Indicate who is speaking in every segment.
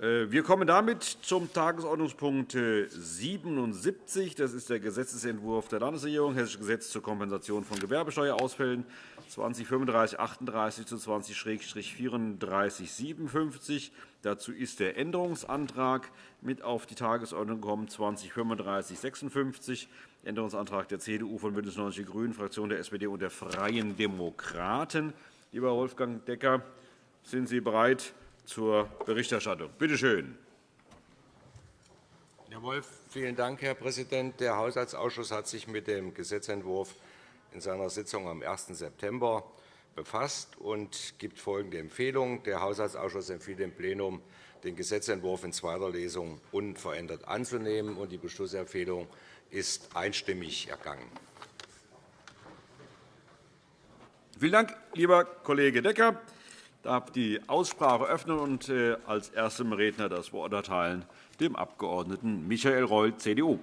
Speaker 1: Äh, wir kommen damit zum Tagesordnungspunkt 77. Das ist der Gesetzentwurf der Landesregierung, Hessisches Gesetz zur Kompensation von Gewerbesteuerausfällen 2035 38 zu 20-3457. Dazu ist der Änderungsantrag mit auf die Tagesordnung gekommen 2035 56. Änderungsantrag der CDU von BÜNDNIS 90 die GRÜNEN, Fraktion der SPD und der Freien Demokraten. Lieber Wolfgang Decker, sind Sie bereit, zur Berichterstattung. Bitte schön.
Speaker 2: Herr Wolf, vielen Dank, Herr Präsident. Der Haushaltsausschuss hat sich mit dem Gesetzentwurf in seiner Sitzung am 1. September befasst und gibt folgende Empfehlung. Der Haushaltsausschuss empfiehlt dem Plenum, den Gesetzentwurf in zweiter Lesung unverändert anzunehmen. Die Beschlussempfehlung ist einstimmig ergangen.
Speaker 1: Vielen Dank, lieber Kollege Decker darf die Aussprache öffnen und äh, als erstem Redner das Wort erteilen dem Abg. Michael Reul, CDU.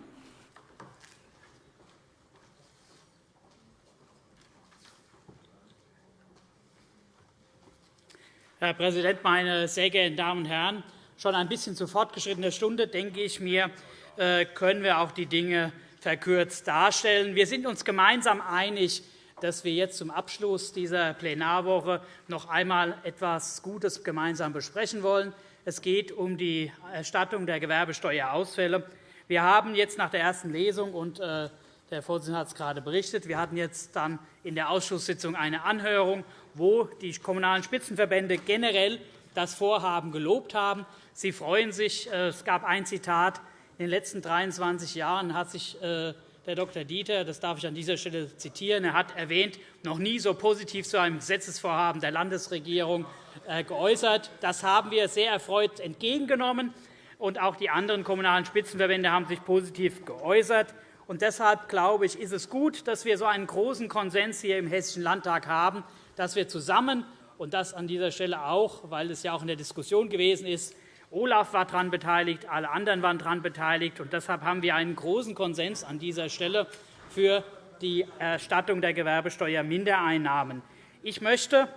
Speaker 3: Herr Präsident, meine sehr geehrten Damen und Herren! Schon ein bisschen zu fortgeschrittener Stunde, denke ich mir, äh, können wir auch die Dinge verkürzt darstellen. Wir sind uns gemeinsam einig, dass wir jetzt zum Abschluss dieser Plenarwoche noch einmal etwas Gutes gemeinsam besprechen wollen. Es geht um die Erstattung der Gewerbesteuerausfälle. Wir haben jetzt nach der ersten Lesung und äh, der Vorsitzende hat es gerade berichtet. Wir hatten jetzt dann in der Ausschusssitzung eine Anhörung, wo die Kommunalen Spitzenverbände generell das Vorhaben gelobt haben. Sie freuen sich. Äh, es gab ein Zitat. In den letzten 23 Jahren hat sich äh, der Dr. Dieter, das darf ich an dieser Stelle zitieren, er hat erwähnt, noch nie so positiv zu einem Gesetzesvorhaben der Landesregierung äh, geäußert. Das haben wir sehr erfreut entgegengenommen. Und auch die anderen Kommunalen Spitzenverbände haben sich positiv geäußert. Und deshalb glaube ich, ist es gut, dass wir so einen großen Konsens hier im Hessischen Landtag haben, dass wir zusammen und das an dieser Stelle auch, weil es ja auch in der Diskussion gewesen ist, Olaf war daran beteiligt, alle anderen waren daran beteiligt. Und deshalb haben wir einen großen Konsens an dieser Stelle für die Erstattung der Gewerbesteuermindereinnahmen. Ich möchte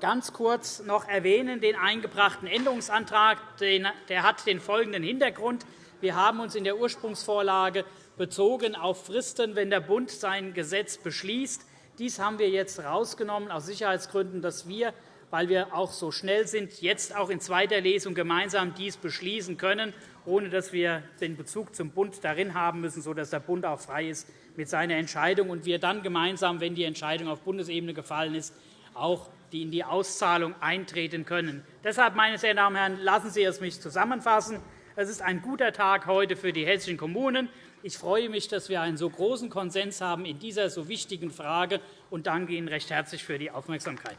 Speaker 3: ganz kurz noch erwähnen den eingebrachten Änderungsantrag. Der hat den folgenden Hintergrund. Wir haben uns in der Ursprungsvorlage bezogen auf Fristen, wenn der Bund sein Gesetz beschließt. Dies haben wir jetzt herausgenommen, aus Sicherheitsgründen, dass wir weil wir auch so schnell sind, jetzt auch in zweiter Lesung gemeinsam dies beschließen können, ohne dass wir den Bezug zum Bund darin haben müssen, sodass der Bund auch frei ist mit seiner Entscheidung und wir dann gemeinsam, wenn die Entscheidung auf Bundesebene gefallen ist, auch in die Auszahlung eintreten können. Deshalb, meine sehr Damen und Herren, lassen Sie es mich zusammenfassen. Es ist ein guter Tag heute für die hessischen Kommunen. Ich freue mich, dass wir einen so großen Konsens haben in dieser so wichtigen Frage und danke Ihnen recht herzlich für die Aufmerksamkeit.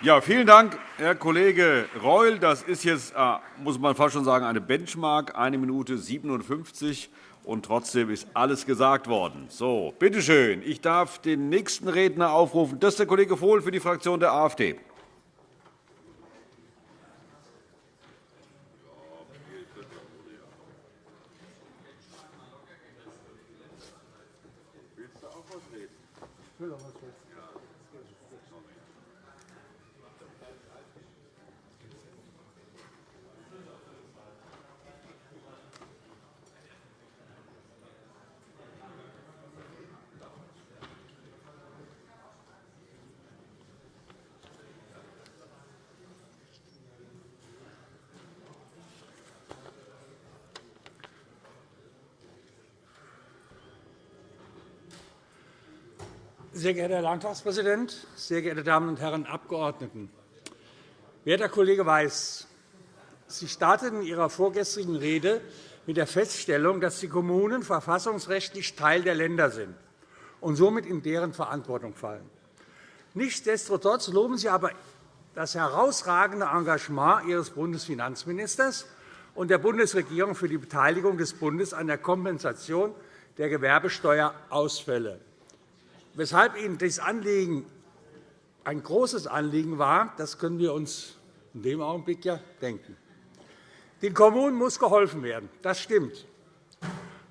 Speaker 1: Ja, vielen Dank, Herr Kollege Reul. Das ist jetzt, äh, muss man fast schon sagen, eine Benchmark, 1 Minute 57 und trotzdem ist alles gesagt worden. So, bitte schön. Ich darf den nächsten Redner aufrufen. Das ist der Kollege Vohl für die Fraktion der AfD.
Speaker 4: Sehr geehrter Herr Landtagspräsident, sehr geehrte Damen und Herren Abgeordneten! Werter Kollege Weiß, Sie starteten in Ihrer vorgestrigen Rede mit der Feststellung, dass die Kommunen verfassungsrechtlich Teil der Länder sind und somit in deren Verantwortung fallen. Nichtsdestotrotz loben Sie aber das herausragende Engagement Ihres Bundesfinanzministers und der Bundesregierung für die Beteiligung des Bundes an der Kompensation der Gewerbesteuerausfälle. Weshalb Ihnen dieses Anliegen ein großes Anliegen war, das können wir uns in dem Augenblick ja denken. Den Kommunen muss geholfen werden. Das stimmt.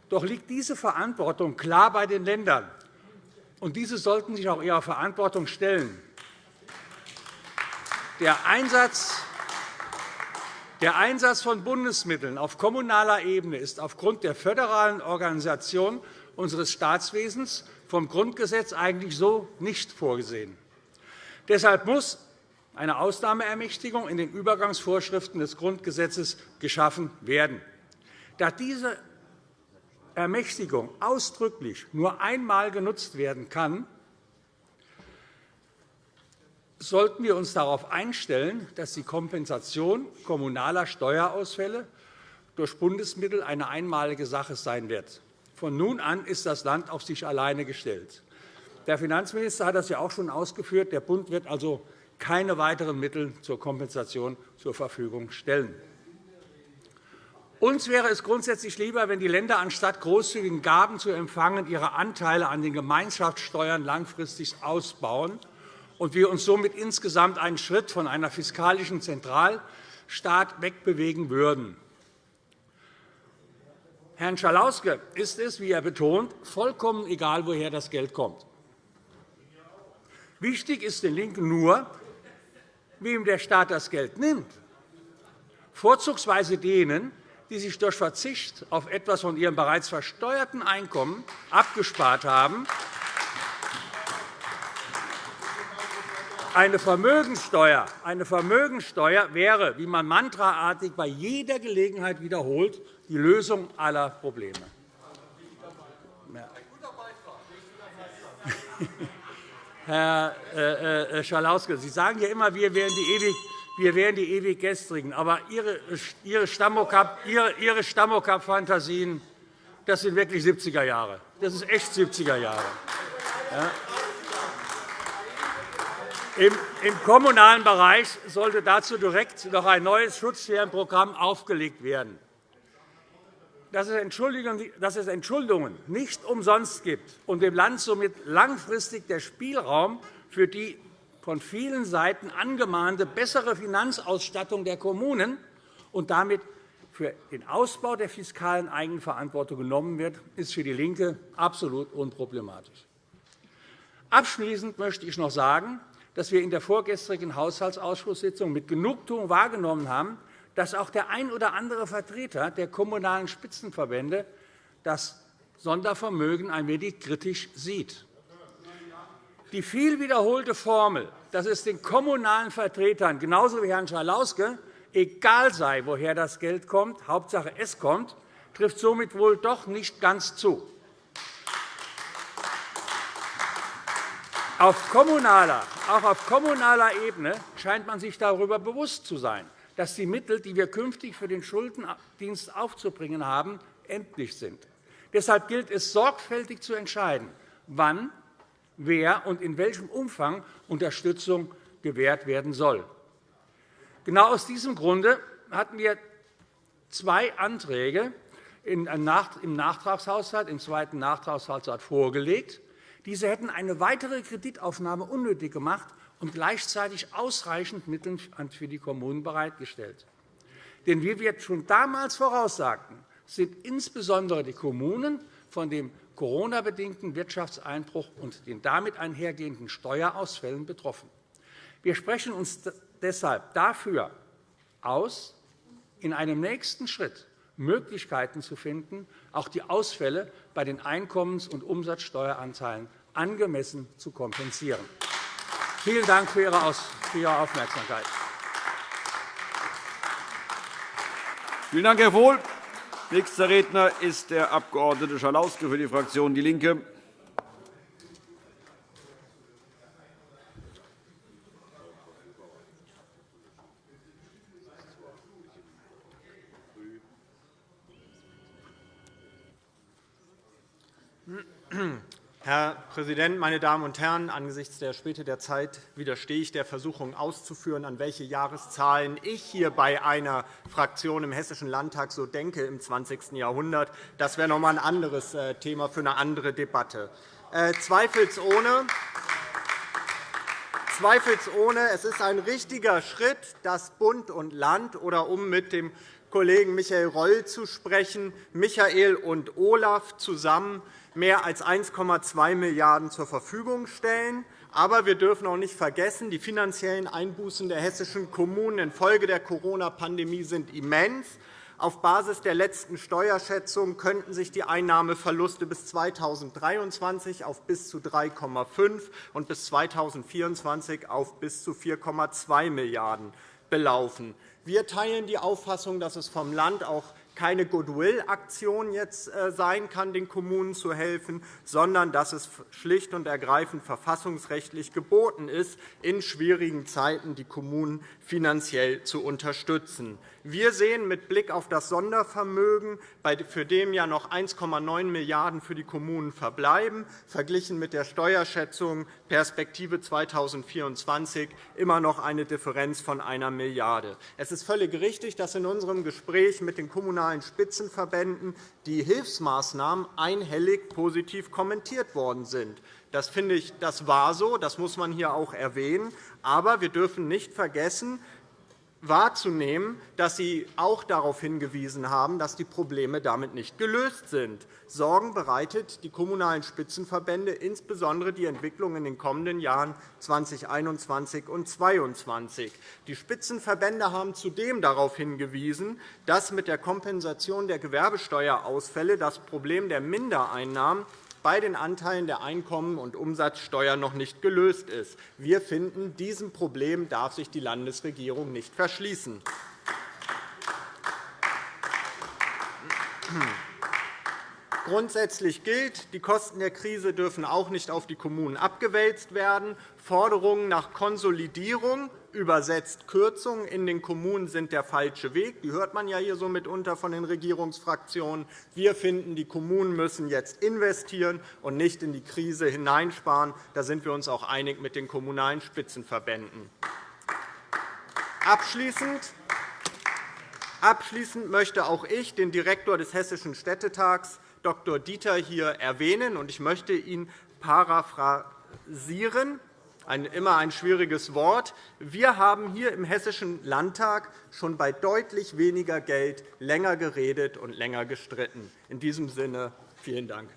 Speaker 4: Doch liegt diese Verantwortung klar bei den Ländern. Und diese sollten sich auch ihrer Verantwortung stellen. Der Einsatz Der Einsatz von Bundesmitteln auf kommunaler Ebene ist aufgrund der föderalen Organisation unseres Staatswesens vom Grundgesetz eigentlich so nicht vorgesehen. Deshalb muss eine Ausnahmeermächtigung in den Übergangsvorschriften des Grundgesetzes geschaffen werden. Da diese Ermächtigung ausdrücklich nur einmal genutzt werden kann, sollten wir uns darauf einstellen, dass die Kompensation kommunaler Steuerausfälle durch Bundesmittel eine einmalige Sache sein wird. Von nun an ist das Land auf sich alleine gestellt. Der Finanzminister hat das ja auch schon ausgeführt. Der Bund wird also keine weiteren Mittel zur Kompensation zur Verfügung stellen. Uns wäre es grundsätzlich lieber, wenn die Länder anstatt großzügigen Gaben zu empfangen, ihre Anteile an den Gemeinschaftssteuern langfristig ausbauen und wir uns somit insgesamt einen Schritt von einer fiskalischen Zentralstaat wegbewegen würden. Herrn Schalauske ist es, wie er betont, vollkommen egal, woher das Geld kommt. Wichtig ist den LINKEN nur, wem der Staat das Geld nimmt, vorzugsweise denen, die sich durch Verzicht auf etwas von ihrem bereits versteuerten Einkommen abgespart haben Eine Vermögensteuer, eine Vermögensteuer wäre, wie man mantraartig bei jeder Gelegenheit wiederholt, die Lösung aller Probleme. Herr äh, äh, Schalauske, Sie sagen ja immer, wir wären die ewig wir wären die ewig Gestrigen. Aber Ihre, Ihre Stammokap-Fantasien, das sind wirklich 70er Jahre. Das ist echt 70er Jahre. Ja. Im kommunalen Bereich sollte dazu direkt noch ein neues Schutzschirmprogramm aufgelegt werden. Dass es Entschuldungen nicht umsonst gibt und dem Land somit langfristig der Spielraum für die von vielen Seiten angemahnte bessere Finanzausstattung der Kommunen und damit für den Ausbau der fiskalen Eigenverantwortung genommen wird, ist für DIE LINKE absolut unproblematisch. Abschließend möchte ich noch sagen, dass wir in der vorgestrigen Haushaltsausschusssitzung mit Genugtuung wahrgenommen haben, dass auch der ein oder andere Vertreter der kommunalen Spitzenverbände das Sondervermögen ein wenig kritisch sieht. Die viel wiederholte Formel, dass es den kommunalen Vertretern genauso wie Herrn Schalauske egal sei, woher das Geld kommt, Hauptsache es kommt, trifft somit wohl doch nicht ganz zu. Auf kommunaler, auch auf kommunaler Ebene scheint man sich darüber bewusst zu sein, dass die Mittel, die wir künftig für den Schuldendienst aufzubringen haben, endlich sind. Deshalb gilt es, sorgfältig zu entscheiden, wann, wer und in welchem Umfang Unterstützung gewährt werden soll. Genau aus diesem Grunde hatten wir zwei Anträge im Nachtragshaushalt, im zweiten Nachtragshaushalt vorgelegt, diese hätten eine weitere Kreditaufnahme unnötig gemacht und gleichzeitig ausreichend Mittel für die Kommunen bereitgestellt. Denn wie wir schon damals voraussagten, sind insbesondere die Kommunen von dem Corona-bedingten Wirtschaftseinbruch und den damit einhergehenden Steuerausfällen betroffen. Wir sprechen uns deshalb dafür aus, in einem nächsten Schritt Möglichkeiten zu finden, auch die Ausfälle bei den Einkommens- und Umsatzsteueranteilen angemessen zu kompensieren. Vielen Dank für Ihre Aufmerksamkeit.
Speaker 1: Vielen Dank, Herr Vohl. Nächster Redner ist der Abg. Schalauske für die Fraktion DIE LINKE.
Speaker 5: Herr Präsident, meine Damen und Herren! Angesichts der Späte der Zeit widerstehe ich der Versuchung, auszuführen, an welche Jahreszahlen ich hier bei einer Fraktion im Hessischen Landtag so denke im 20. Jahrhundert. Das wäre noch einmal ein anderes äh, Thema für eine andere Debatte. Äh, zweifelsohne, zweifelsohne, es ist ein richtiger Schritt, dass Bund und Land, oder um mit dem Kollegen Michael Reul zu sprechen, Michael und Olaf zusammen mehr als 1,2 Milliarden € zur Verfügung stellen. Aber wir dürfen auch nicht vergessen, die finanziellen Einbußen der hessischen Kommunen infolge der Corona-Pandemie sind immens. Auf Basis der letzten Steuerschätzung könnten sich die Einnahmeverluste bis 2023 auf bis zu 3,5 und bis 2024 auf bis zu 4,2 Milliarden € belaufen. Wir teilen die Auffassung, dass es vom Land auch keine Goodwill-Aktion jetzt äh, sein kann, den Kommunen zu helfen, sondern dass es schlicht und ergreifend verfassungsrechtlich geboten ist, in schwierigen Zeiten die Kommunen finanziell zu unterstützen. Wir sehen mit Blick auf das Sondervermögen, für dem ja noch 1,9 Milliarden € für die Kommunen verbleiben, verglichen mit der Steuerschätzung Perspektive 2024 immer noch eine Differenz von 1 Milliarde €. Es ist völlig richtig, dass in unserem Gespräch mit den kommunalen Spitzenverbänden die Hilfsmaßnahmen einhellig positiv kommentiert worden sind. Das finde ich, das war so, das muss man hier auch erwähnen. Aber wir dürfen nicht vergessen, wahrzunehmen, dass Sie auch darauf hingewiesen haben, dass die Probleme damit nicht gelöst sind. Sorgen bereitet die Kommunalen Spitzenverbände insbesondere die Entwicklung in den kommenden Jahren 2021 und 2022. Die Spitzenverbände haben zudem darauf hingewiesen, dass mit der Kompensation der Gewerbesteuerausfälle das Problem der Mindereinnahmen bei den Anteilen der Einkommen- und Umsatzsteuer noch nicht gelöst ist. Wir finden, diesem Problem darf sich die Landesregierung nicht verschließen. Grundsätzlich gilt, die Kosten der Krise dürfen auch nicht auf die Kommunen abgewälzt werden. Forderungen nach Konsolidierung, übersetzt Kürzungen in den Kommunen, sind der falsche Weg. Die hört man ja hier so mitunter von den Regierungsfraktionen. Wir finden, die Kommunen müssen jetzt investieren und nicht in die Krise hineinsparen. Da sind wir uns auch einig mit den Kommunalen Spitzenverbänden. Abschließend Abschließend möchte auch ich den Direktor des Hessischen Städtetags Dr. Dieter hier erwähnen, und ich möchte ihn paraphrasieren ein, immer ein schwieriges Wort. Wir haben hier im Hessischen Landtag schon bei deutlich weniger Geld länger geredet und länger gestritten. In diesem Sinne vielen Dank.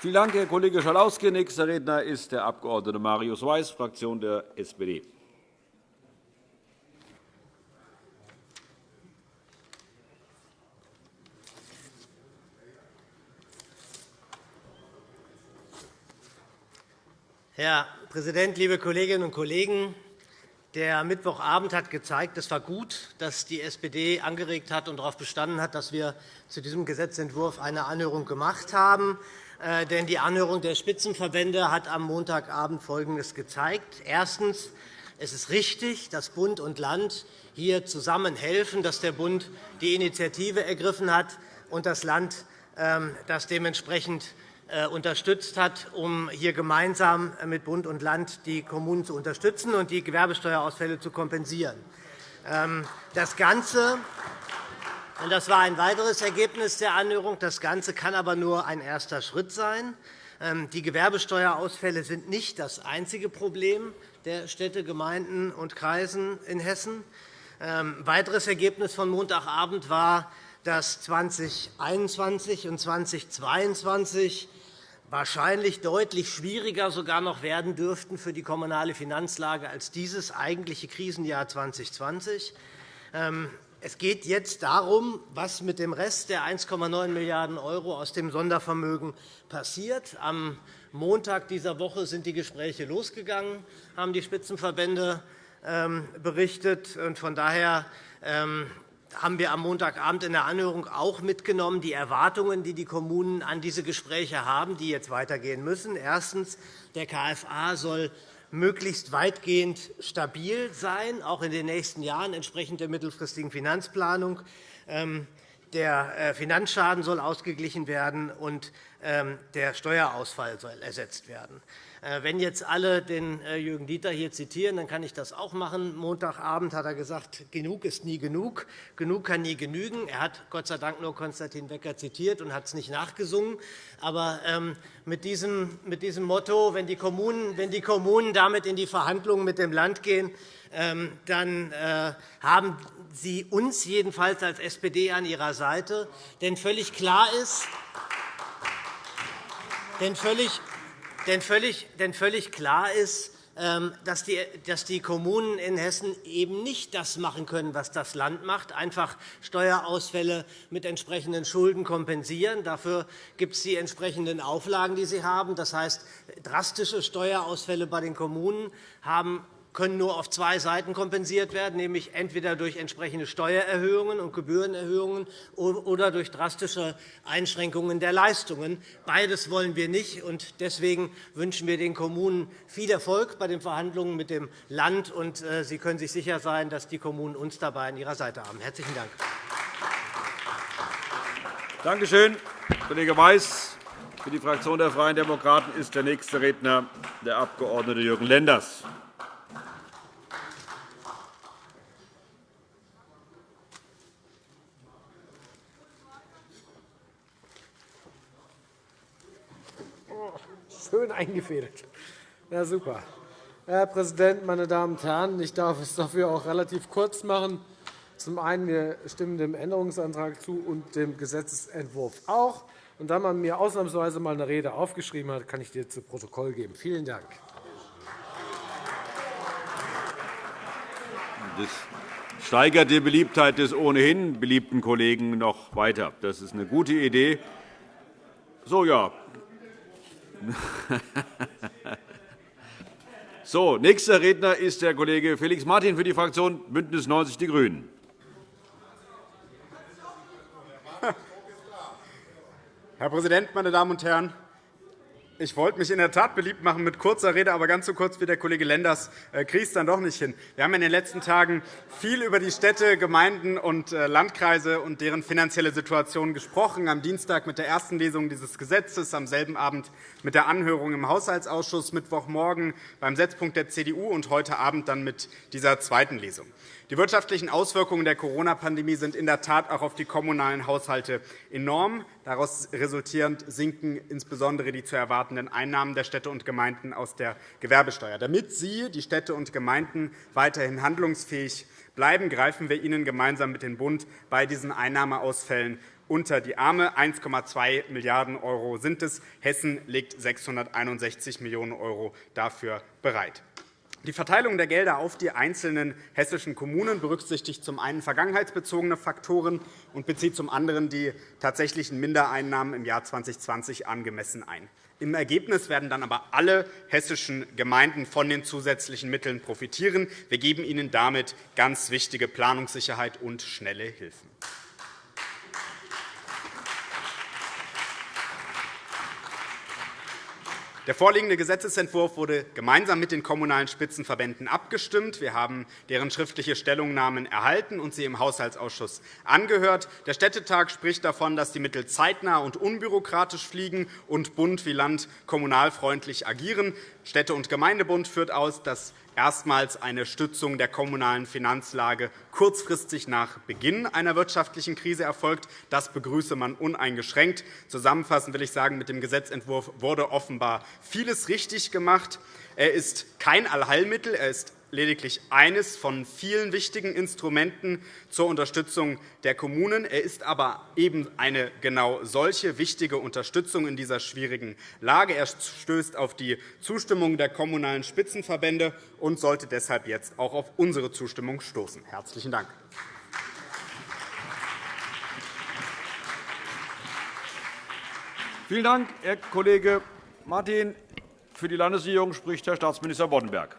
Speaker 1: Vielen Dank, Herr Kollege Schalauske. Nächster Redner ist der Abg. Marius Weiß, Fraktion der SPD.
Speaker 6: Herr Präsident, liebe Kolleginnen und Kollegen! Der Mittwochabend hat gezeigt, es war gut, dass die SPD angeregt hat und darauf bestanden hat, dass wir zu diesem Gesetzentwurf eine Anhörung gemacht haben. Äh, denn die Anhörung der Spitzenverbände hat am Montagabend Folgendes gezeigt. Erstens. Es ist richtig, dass Bund und Land hier zusammen helfen, dass der Bund die Initiative ergriffen hat und das Land ähm, das dementsprechend unterstützt hat, um hier gemeinsam mit Bund und Land die Kommunen zu unterstützen und die Gewerbesteuerausfälle zu kompensieren. Ähm, das Ganze und das war ein weiteres Ergebnis der Anhörung. Das Ganze kann aber nur ein erster Schritt sein. Ähm, die Gewerbesteuerausfälle sind nicht das einzige Problem der Städte, Gemeinden und Kreisen in Hessen. Ein ähm, weiteres Ergebnis von Montagabend war, dass 2021 und 2022 wahrscheinlich deutlich schwieriger sogar noch werden dürften für die kommunale Finanzlage als dieses eigentliche Krisenjahr 2020. Ähm, es geht jetzt darum, was mit dem Rest der 1,9 Milliarden € aus dem Sondervermögen passiert. Am Montag dieser Woche sind die Gespräche losgegangen, haben die Spitzenverbände ähm, berichtet. Von daher ähm, haben wir am Montagabend in der Anhörung auch mitgenommen, die Erwartungen, die die Kommunen an diese Gespräche haben, die jetzt weitergehen müssen. Erstens. Der KFA soll möglichst weitgehend stabil sein, auch in den nächsten Jahren, entsprechend der mittelfristigen Finanzplanung. Ähm, der äh, Finanzschaden soll ausgeglichen werden, und der Steuerausfall soll ersetzt werden. Äh, wenn jetzt alle den äh, Jürgen Dieter hier zitieren, dann kann ich das auch machen. Montagabend hat er gesagt, genug ist nie genug, genug kann nie genügen. Er hat Gott sei Dank nur Konstantin Becker zitiert und hat es nicht nachgesungen. Aber ähm, mit diesem, mit diesem Motto, wenn die, Kommunen, wenn die Kommunen damit in die Verhandlungen mit dem Land gehen, ähm, dann äh, haben Sie uns jedenfalls als SPD an Ihrer Seite. Denn völlig klar ist, Denn völlig, denn völlig, denn völlig klar ist, ähm, dass die Kommunen in Hessen eben nicht das machen können, was das Land macht, einfach Steuerausfälle mit entsprechenden Schulden kompensieren. Dafür gibt es die entsprechenden Auflagen, die sie haben. Das heißt, drastische Steuerausfälle bei den Kommunen haben können nur auf zwei Seiten kompensiert werden, nämlich entweder durch entsprechende Steuererhöhungen und Gebührenerhöhungen oder durch drastische Einschränkungen der Leistungen. Beides wollen wir nicht. und Deswegen wünschen wir den Kommunen viel Erfolg bei den Verhandlungen mit dem Land. und äh, Sie können sich sicher sein, dass die Kommunen uns dabei an ihrer Seite haben. – Herzlichen Dank.
Speaker 1: Danke schön, Kollege Weiß. Für die Fraktion der Freien Demokraten ist der nächste Redner der Abg. Jürgen Lenders.
Speaker 7: Schön eingefädelt. Ja, super. Herr Präsident, meine Damen und Herren! Ich darf es dafür auch relativ kurz machen. Zum einen wir stimmen dem Änderungsantrag zu und dem Gesetzentwurf auch. Und da man mir ausnahmsweise einmal eine Rede aufgeschrieben hat, kann ich dir zu Protokoll geben. Vielen Dank.
Speaker 1: Das steigert die Beliebtheit des ohnehin beliebten Kollegen noch weiter. Das ist eine gute Idee. So, ja, so, nächster Redner ist der Kollege Felix Martin für die Fraktion BÜNDNIS 90 die GRÜNEN.
Speaker 8: Herr Präsident, meine Damen und Herren! Ich wollte mich in der Tat beliebt machen mit kurzer Rede, aber ganz so kurz wie der Kollege Lenders äh, kriege es dann doch nicht hin. Wir haben in den letzten Tagen viel über die Städte, Gemeinden und äh, Landkreise und deren finanzielle Situation gesprochen. Am Dienstag mit der ersten Lesung dieses Gesetzes, am selben Abend mit der Anhörung im Haushaltsausschuss, Mittwochmorgen beim Setzpunkt der CDU und heute Abend dann mit dieser zweiten Lesung. Die wirtschaftlichen Auswirkungen der Corona-Pandemie sind in der Tat auch auf die kommunalen Haushalte enorm. Daraus resultierend sinken insbesondere die zu erwartenden Einnahmen der Städte und Gemeinden aus der Gewerbesteuer. Damit Sie, die Städte und Gemeinden, weiterhin handlungsfähig bleiben, greifen wir Ihnen gemeinsam mit dem Bund bei diesen Einnahmeausfällen unter die Arme. 1,2 Milliarden € sind es. Hessen legt 661 Millionen € dafür bereit. Die Verteilung der Gelder auf die einzelnen hessischen Kommunen berücksichtigt zum einen vergangenheitsbezogene Faktoren und bezieht zum anderen die tatsächlichen Mindereinnahmen im Jahr 2020 angemessen ein. Im Ergebnis werden dann aber alle hessischen Gemeinden von den zusätzlichen Mitteln profitieren. Wir geben ihnen damit ganz wichtige Planungssicherheit und schnelle Hilfen. Der vorliegende Gesetzentwurf wurde gemeinsam mit den Kommunalen Spitzenverbänden abgestimmt. Wir haben deren schriftliche Stellungnahmen erhalten und sie im Haushaltsausschuss angehört. Der Städtetag spricht davon, dass die Mittel zeitnah und unbürokratisch fliegen und Bund wie Land kommunalfreundlich agieren. Städte- und Gemeindebund führt aus, dass erstmals eine Stützung der kommunalen Finanzlage kurzfristig nach Beginn einer wirtschaftlichen Krise erfolgt. Das begrüße man uneingeschränkt. Zusammenfassend will ich sagen, mit dem Gesetzentwurf wurde offenbar vieles richtig gemacht. Er ist kein Allheilmittel. Er ist lediglich eines von vielen wichtigen Instrumenten zur Unterstützung der Kommunen. Er ist aber eben eine genau solche wichtige Unterstützung in dieser schwierigen Lage. Er stößt auf die Zustimmung der Kommunalen Spitzenverbände und sollte deshalb jetzt auch auf unsere Zustimmung stoßen. – Herzlichen Dank.
Speaker 1: Vielen Dank, Herr Kollege Martin. Für die Landesregierung spricht Herr Staatsminister Boddenberg.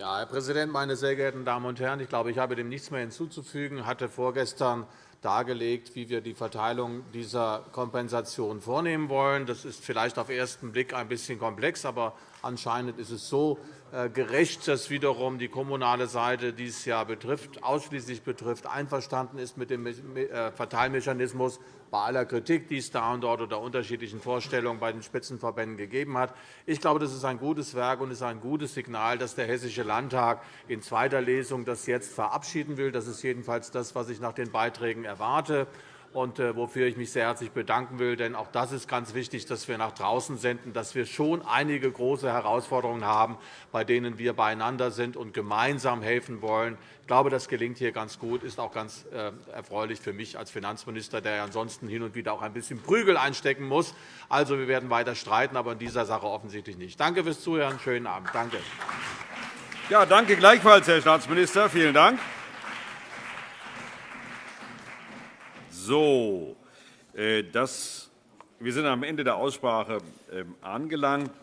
Speaker 9: Ja, Herr Präsident, meine sehr geehrten Damen und Herren! Ich glaube, ich habe dem nichts mehr hinzuzufügen. Ich hatte vorgestern dargelegt, wie wir die Verteilung dieser Kompensation vornehmen wollen. Das ist vielleicht auf den ersten Blick ein bisschen komplex, aber anscheinend ist es so gerecht, dass wiederum die kommunale Seite dieses Jahr betrifft, ausschließlich betrifft, einverstanden ist mit dem äh, Verteilmechanismus bei aller Kritik, die es da und dort oder unterschiedlichen Vorstellungen bei den Spitzenverbänden gegeben hat. Ich glaube, das ist ein gutes Werk und ist ein gutes Signal, dass der Hessische Landtag in zweiter Lesung das jetzt verabschieden will. Das ist jedenfalls das, was ich nach den Beiträgen erwarte. Und äh, wofür ich mich sehr herzlich bedanken will. Denn auch das ist ganz wichtig, dass wir nach draußen senden, dass wir schon einige große Herausforderungen haben, bei denen wir beieinander sind und gemeinsam helfen wollen. Ich glaube, das gelingt hier ganz gut, ist auch ganz äh, erfreulich für mich als Finanzminister, der ansonsten hin und wieder auch ein bisschen Prügel einstecken muss. Also, wir werden weiter streiten, aber in dieser Sache offensichtlich nicht. Danke fürs Zuhören. Schönen Abend. Danke.
Speaker 1: Ja, danke gleichfalls, Herr Staatsminister. Vielen Dank. So, äh, das, wir sind am Ende der Aussprache ähm, angelangt.